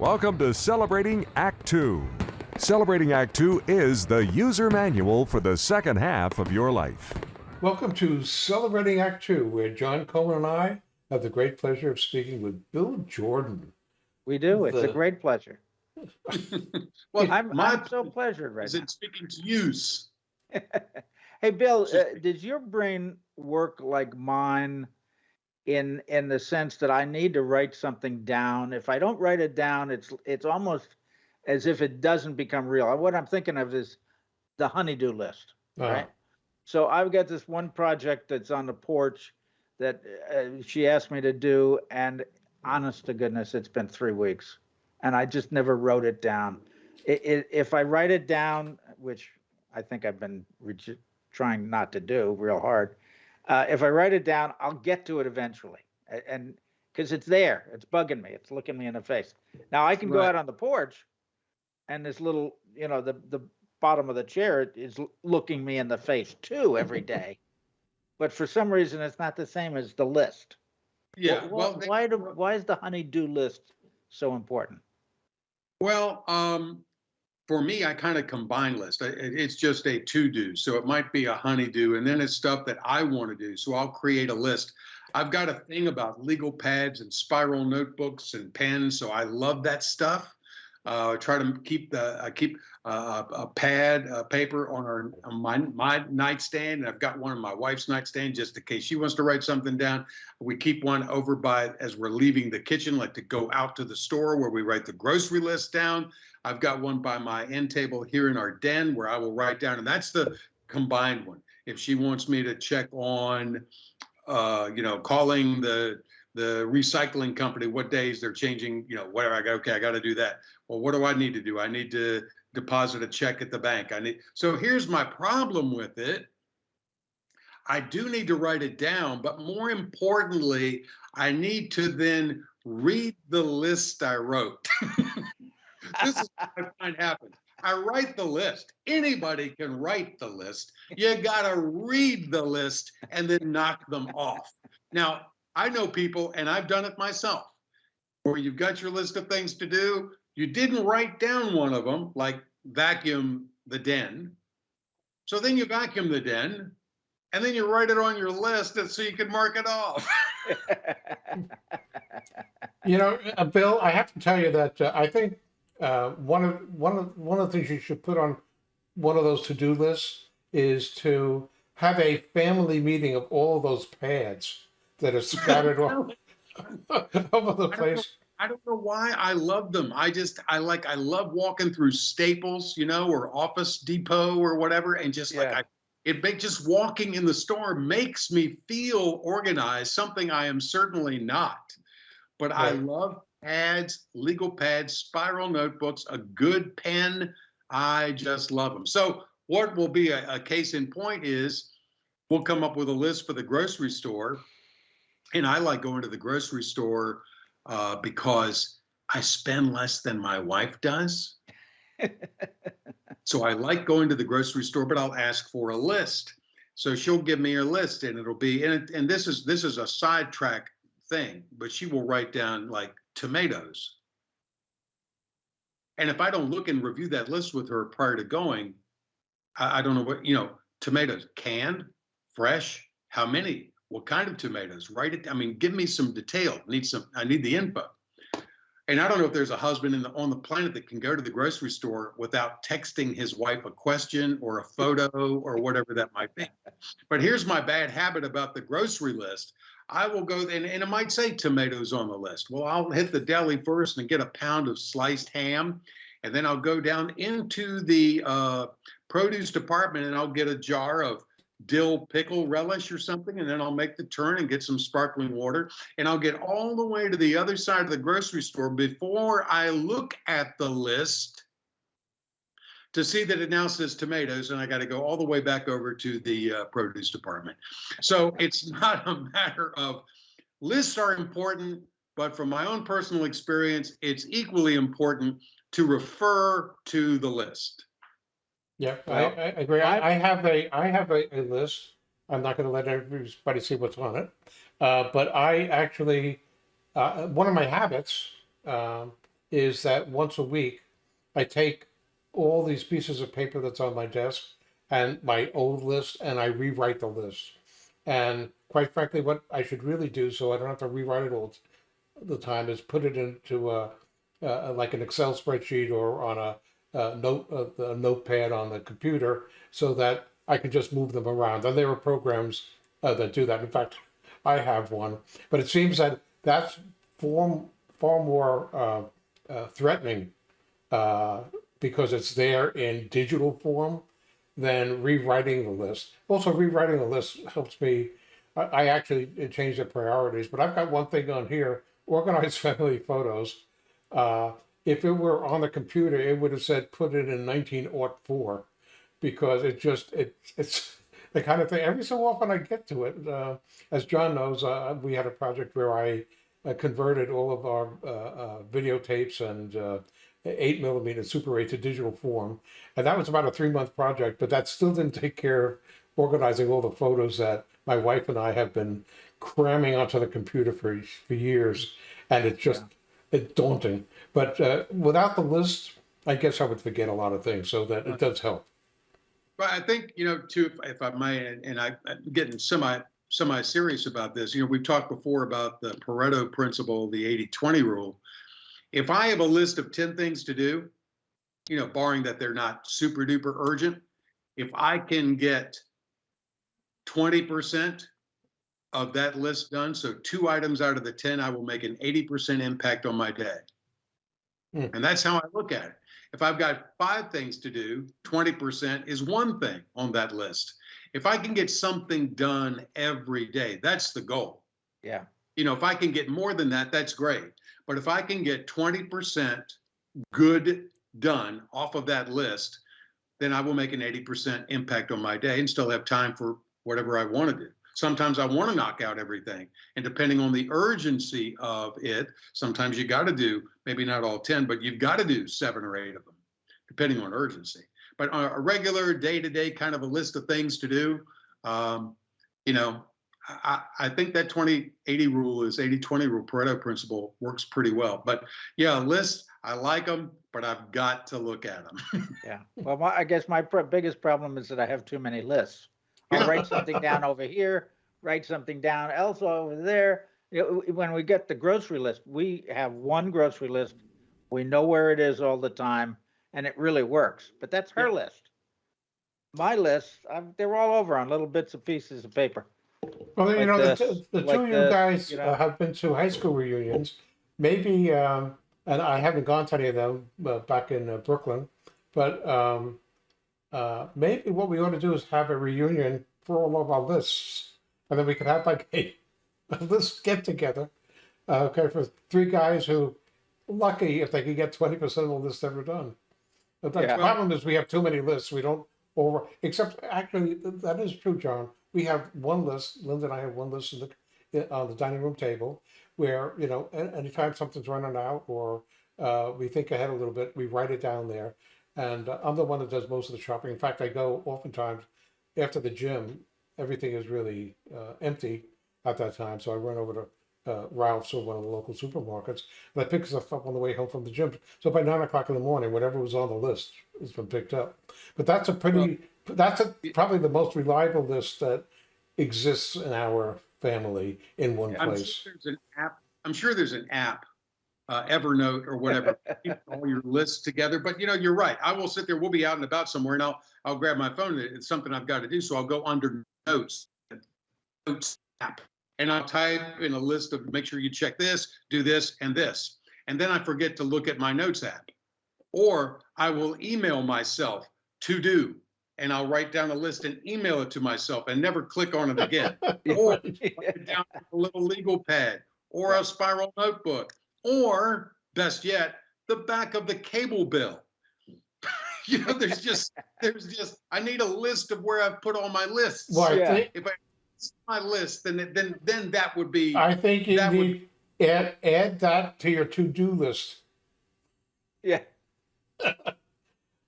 Welcome to Celebrating Act Two. Celebrating Act Two is the user manual for the second half of your life. Welcome to Celebrating Act Two, where John Coleman and I have the great pleasure of speaking with Bill Jordan. We do. It's a great pleasure. Well, I'm, my I'm so pleasured right is now. it speaking to use? Hey, Bill, uh, does your brain work like mine in, in the sense that I need to write something down? If I don't write it down, it's, it's almost as if it doesn't become real. What I'm thinking of is the honeydew list, Uh, right? So I've got this one project that's on the porch that uh, she asked me to do, and honest to goodness, it's been three weeks, and I just never wrote it down. I i if I write it down, which I think I've been trying not to do real hard, uh, if I write it down, I'll get to it eventually, and because it's there, it's bugging me, it's looking me in the face. Now I can go out on the porch, and this little, you know, the the bottom of the chair is looking me in the face too every day. But for some reason, it's not the same as the list. Yeah, well, they- why do why is the honey-do list so important? well, um, for me, I kind of combine list. It's just a to-do, so it might be a honeydew, and then it's stuff that I want to do. So I'll create a list. I've got a thing about legal pads and spiral notebooks and pens, so I love that stuff. Uh, try to keep the I keep uh, a pad, a paper on our on my my nightstand, and I've got one on my wife's nightstand just in case she wants to write something down. We keep one over by as we're leaving the kitchen, like to go out to the store where we write the grocery list down. I've got one by my end table here in our den where I will write down, and that's the combined one. If she wants me to check on, uh, you know, calling the the recycling company, what days they're changing, you know, whatever. I go, okay, I got to do that. Well, what do I need to do? I need to deposit a check at the bank. I need. So here's my problem with it. I do need to write it down, but more importantly, I need to then read the list I wrote. this is what I find happens. I write the list. Anybody can write the list. You got to read the list and then knock them off. Now, I know people, and I've done it myself, where you've got your list of things to do. You didn't write down one of them, like vacuum the den. So then you vacuum the den, and then you write it on your list so you can mark it off. You know, uh, Bill, I have to tell you that uh, I think uh, one of one of one of the things you should put on one of those to-do lists is to have a family meeting of all of those pads that are scattered all over the place. I don't know why I love them. I just I like I love walking through Staples, you know, or Office Depot or whatever, and just like I, it make just walking in the store makes me feel organized. Something I am certainly not, but I love pads, legal pads, spiral notebooks, a good pen. I just love them. So what will be a, a case in point is we'll come up with a list for the grocery store, and I like going to the grocery store uh, because I spend less than my wife does. so I like going to the grocery store, but I'll ask for a list. So she'll give me a list, and it'll be and it, and this is this is a sidetrack thing, but she will write down like tomatoes. And if I don't look and review that list with her prior to going, I, I don't know what you know tomatoes canned, fresh, how many, what kind of tomatoes? Write it. I mean, give me some detail. Need some. I need the info. And I don't know if there's a husband in the on the planet that can go to the grocery store without texting his wife a question or a photo or whatever that might be. But here's my bad habit about the grocery list. I will go and, and it might say tomatoes on the list. Well, I'll hit the deli first and get a pound of sliced ham, and then I'll go down into the uh, produce department and I'll get a jar of dill pickle relish or something, and then I'll make the turn and get some sparkling water, and I'll get all the way to the other side of the grocery store before I look at the list to see that it now says tomatoes, and I got to go all the way back over to the uh, produce department. So it's not a matter of lists are important, but from my own personal experience, it's equally important to refer to the list. Yeah, I, Well, I agree. I, I have a, I have a, a list. I'm not gonna let everybody see what's on it. Uh, but I actually, uh, one of my habits, um, is that once a week, I take all these pieces of paper that's on my desk and my old list and I rewrite the list. And quite frankly, what I should really do, so I don't have to rewrite it all the time, is put it into a, uh, like an Excel spreadsheet or on a, a note, a, a notepad on the computer, so that I can just move them around. And there are programs uh, that do that. In fact, I have one, but it seems that that's far, far more uh, uh, threatening uh, because it's there in digital form than rewriting the list. Also, rewriting the list helps me. I, I actually change the priorities, but I've got one thing on here: organize family photos. If it were on the computer, it would have said put it in 1904 because it just it it's the kind of thing. Every so often I get to it. Uh, as John knows, uh, we had a project where I uh, converted all of our uh, uh, videotapes and uh, eight millimeter Super 8 to digital form, and that was about a three month project. But that still didn't take care of organizing all the photos that my wife and I have been cramming onto the computer for for years, and it just it's daunting. But uh, without the list, I guess I would forget a lot of things. So that it does help. But I think, you know, too, if, if I may, and, and I, I'm getting semi, semi-serious about this, you know, we've talked before about the Pareto principle, the 80-20 rule. If I have a list of 10 things to do, you know, barring that they're not super duper urgent, if I can get 20% of that list done, so two items out of the 10, I will make an 80% impact on my day. Hmm. And that's how I look at it. If I've got five things to do, 20% is one thing on that list. If I can get something done every day, that's the goal. Yeah. You know, if I can get more than that, that's great. But if I can get 20% good done off of that list, then I will make an 80% impact on my day and still have time for whatever I want to do. Sometimes I want to knock out everything. And depending on the urgency of it, sometimes you got to do maybe not all 10, but you've got to do seven or eight of them, depending on urgency. But on a regular day to day kind of a list of things to do, um, you know, I, I think that 20 80 rule is 80 20 rule, Pareto principle works pretty well. But yeah, lists, I like them, but I've got to look at them. Yeah. Well, my, I guess my biggest problem is that I have too many lists. I'll write something down over here, write something down else over there. You know, when we get the grocery list, we have one grocery list. We know where it is all the time and it really works, but that's her list. My list, I'm, they're all over on little bits and pieces of paper. Well, you know, the, this, t- the like two of you guys you know. uh, have been to high school reunions. Maybe, um, and I haven't gone to any of them uh, back in uh, Brooklyn, but um, uh, maybe what we ought to do is have a reunion for all of our lists, and then we could have like a, a list get together. Uh, okay, for three guys who, lucky if they could get twenty percent of the list ever done. But the Yeah. problem is we have too many lists. We don't over. Except actually, that is true, John. We have one list. Linda and I have one list in the on the dining room table where you know anytime something's running out or uh, we think ahead a little bit, we write it down there. And uh, I'm the one that does most of the shopping. In fact, I go oftentimes after the gym. Everything is really uh, empty at that time, so I run over to uh, Ralph's or one of the local supermarkets, and I pick stuff up on the way home from the gym. So by nine o'clock in the morning, whatever was on the list has been picked up. But that's a pretty, that's a, probably the most reliable list that exists in our family in one I'm place. sure there's an app. I'm sure there's an app, uh, Evernote or whatever, all your lists together. But you know, you're right. I will sit there. We'll be out and about somewhere, and I'll I'll grab my phone. It's something I've got to do, so I'll go under notes, notes app, and I'll type in a list of make sure you check this, do this, and this, and then I forget to look at my notes app, or I will email myself to do. And I'll write down a list and email it to myself and never click on it again or it down a little legal pad or a spiral notebook or best yet the back of the cable bill you know there's just there's just i need a list of where i've put all my lists Well, Yeah. if i my list then then then that would be I think you That would- need, add, add that to your to-do list. Yeah.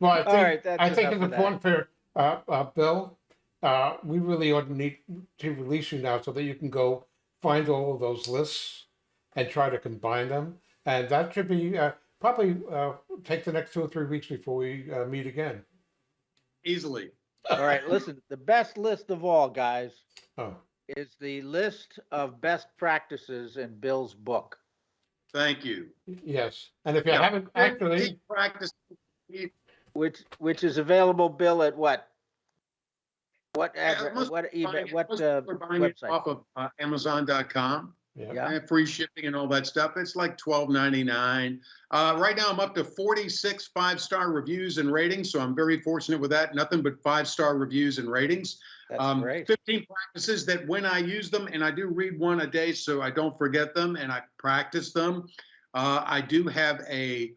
Well, I think, right, I think it's of that. important for, uh, uh, Bill, uh, we really ought to need to release you now so that you can go find all of those lists and try to combine them. And that should be, uh, probably uh, take the next two or three weeks before we uh, meet again. Easily. All right, listen, the best list of all, guys, Oh, is the list of best practices in Bill's book. Thank you. yes. And if you Yeah. haven't actually, Keep Practice. Which, which is available, Bill, at what? What Yeah, address, most what, buying what, uh, people are buying it website? Off of uh, Amazon.com. yeah. Yeah. and free shipping and all that stuff. It's like twelve ninety nine. Uh, right now, I'm up to forty six five star reviews and ratings, so I'm very fortunate with that. Nothing but five star reviews and ratings. That's Um, great. Fifteen practices that when I use them, and I do read one a day, so I don't forget them, and I practice them. Uh, I do have a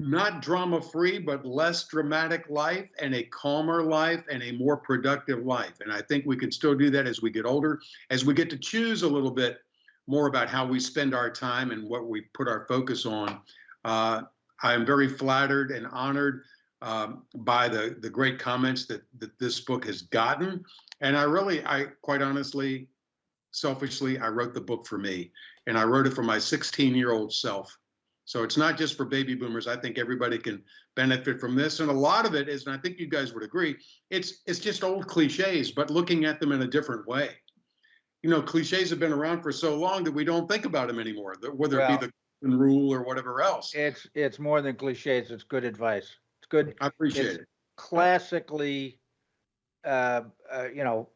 not drama free, but less dramatic life and a calmer life and a more productive life. And I think we can still do that as we get older, as we get to choose a little bit more about how we spend our time and what we put our focus on. Uh, I am very flattered and honored um, by the, the great comments that, that this book has gotten. And I really, I quite honestly, selfishly, I wrote the book for me and I wrote it for my 16 year old self. So it's not just for baby boomers. I think everybody can benefit from this. And a lot of it is, and I think you guys would agree, it's it's just old cliches, but looking at them in a different way. You know, cliches have been around for so long that we don't think about them anymore, that- whether it be the golden rule or whatever else. It's, it's more than cliches. It's good advice. It's good, I appreciate it's it. classically, uh, uh, you know,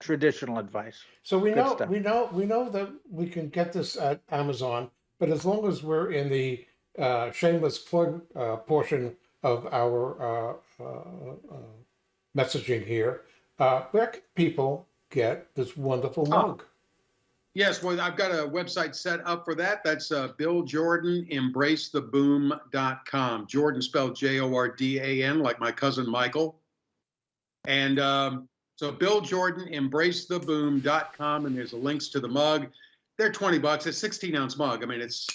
traditional advice. So we Good know, stuff. we know, we know that we can get this at Amazon, but as long as we're in the uh, shameless plug uh, portion of our uh, uh, uh, messaging here, uh, where can people get this wonderful Oh. mug? Yes, well, I've got a website set up for that. That's uh, Bill Jordan, embracetheboom.com. Jordan spelled J O R D A N, like my cousin Michael. And um, so Bill Jordan, embracetheboom.com, and there's links to the mug. They're 20 bucks. It's 16 ounce mug. I mean, it's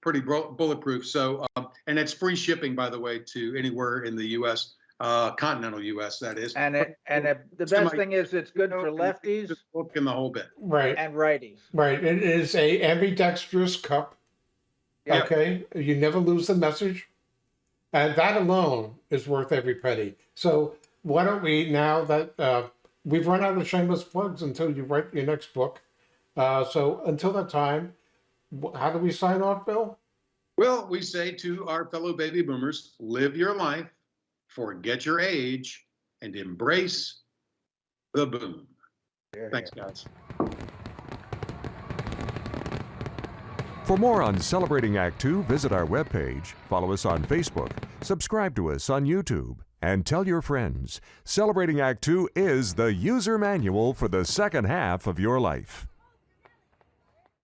pretty bro- bulletproof. So, um, and it's free shipping, by the way, to anywhere in the U.S., uh, continental U.S. That is. And it, and it- the Semi- best thing is it's good for lefties The book and the whole bit. Right, and righties. right. It is a ambidextrous cup. Yeah. Okay, you never lose the message, and that alone is worth every penny. So why don't we now that uh, we've run out of shameless plugs until you write your next book? Uh, so until that time, how do we sign off, Bill? Well, we say to our fellow baby boomers live your life, forget your age, and embrace the boom. Here, Thanks, guys. For more on Celebrating Act Two, visit our webpage, follow us on Facebook, subscribe to us on YouTube, and tell your friends. Celebrating Act Two is the user manual for the second half of your life.